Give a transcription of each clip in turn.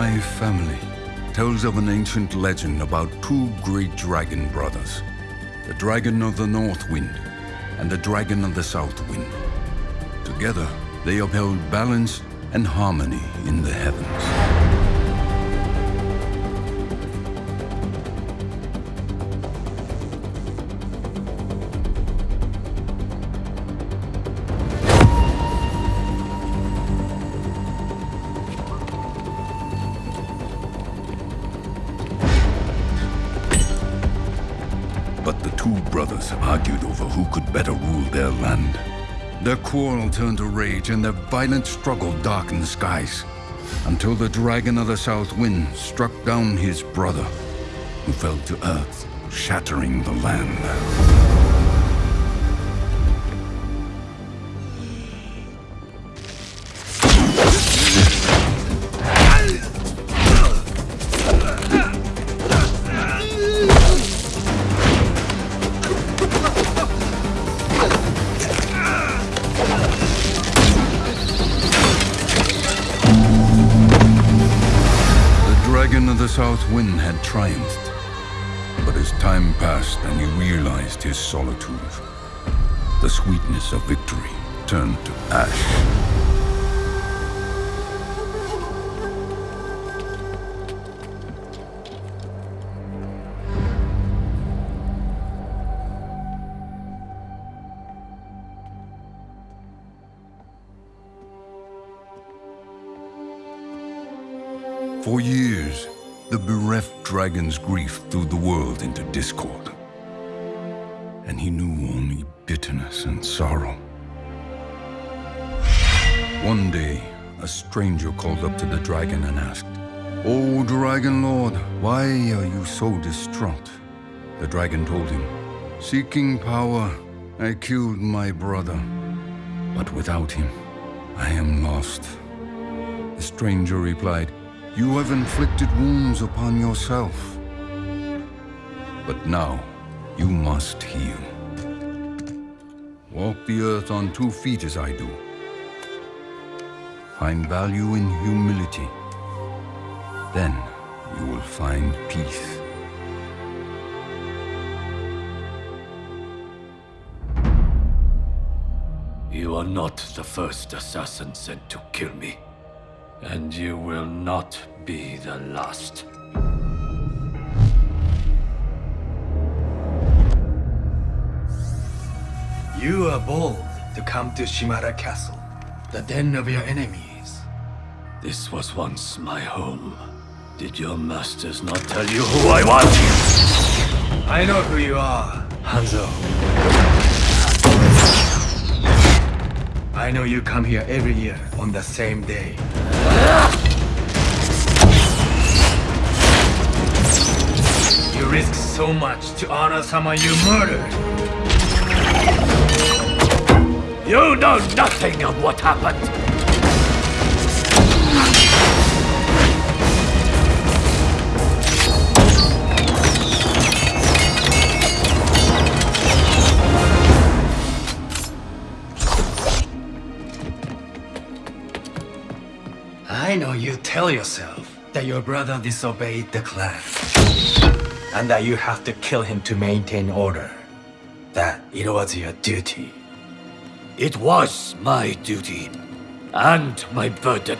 My family tells of an ancient legend about two great dragon brothers the Dragon of the North Wind and the Dragon of the South Wind. Together, they upheld balance and harmony in the heavens. Argued over who could better rule their land. Their quarrel turned to rage, and their violent struggle darkened the skies, until the Dragon of the South Wind struck down his brother, who fell to earth, shattering the land. South wind had triumphed. But as time passed and he realized his solitude, the sweetness of victory turned to ash. For years, the bereft dragon's grief threw the world into discord. And he knew only bitterness and sorrow. One day, a stranger called up to the dragon and asked, O Dragon Lord, why are you so distraught? The dragon told him, Seeking power, I killed my brother. But without him, I am lost. The stranger replied, you have inflicted wounds upon yourself. But now, you must heal. Walk the earth on two feet as I do. Find value in humility. Then you will find peace. You are not the first assassin sent to kill me. And you will not be the last. You are bold to come to Shimada Castle, the den of your enemies. This was once my home. Did your masters not tell you who I was? I know who you are, Hanzo. I know you come here every year on the same day. You risk so much to honor someone you murdered. You know nothing of what happened. Tell yourself that your brother disobeyed the clan. And that you have to kill him to maintain order. That it was your duty. It was my duty. And my burden.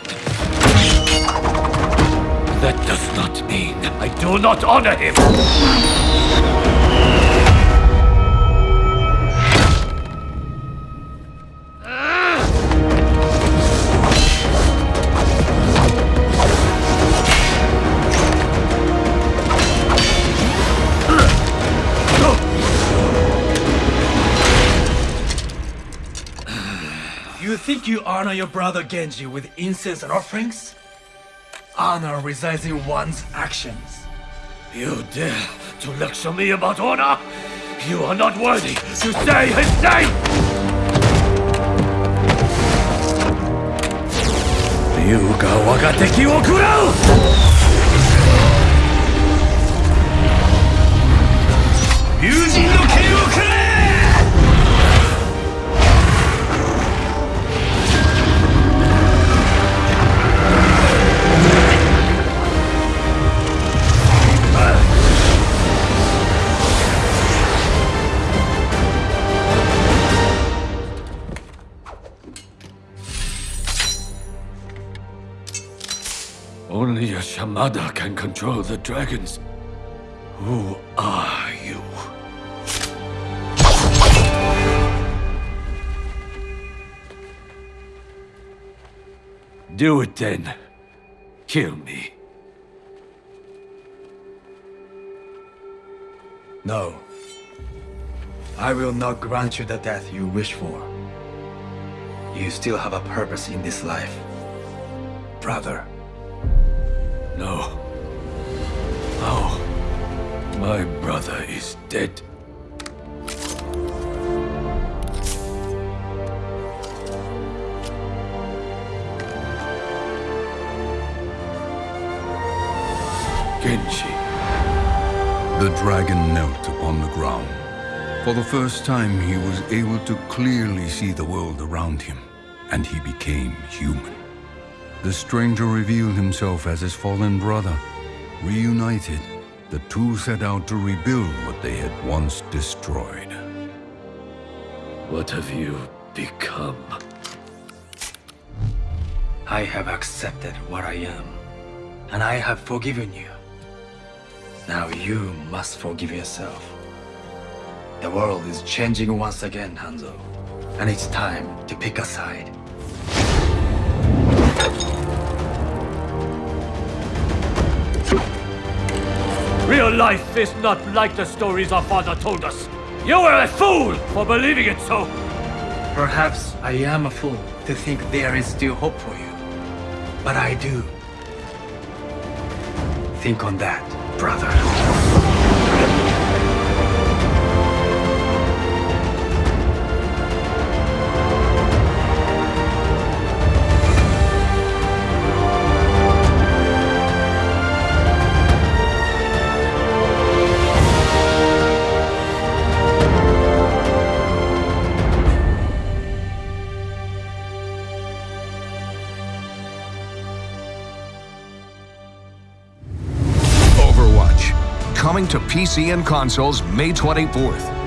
That does not mean I do not honor him! Think you honor your brother Genji with incense and offerings? Honor resides in one's actions. You dare to lecture me about honor? You are not worthy to say his name! Ryuga waga teki wo kurau! Only can control the dragons. Who are you? Do it then. Kill me. No. I will not grant you the death you wish for. You still have a purpose in this life. Brother. My brother is dead. Genji. The dragon knelt upon the ground. For the first time, he was able to clearly see the world around him, and he became human. The stranger revealed himself as his fallen brother. Reunited, the two set out to rebuild what they had once destroyed. What have you become? I have accepted what I am, and I have forgiven you. Now you must forgive yourself. The world is changing once again, Hanzo. And it's time to pick a side. Real life is not like the stories our father told us. You were a fool for believing it so. Perhaps I am a fool to think there is still hope for you. But I do. Think on that, brother. Coming to PC and consoles May 24th.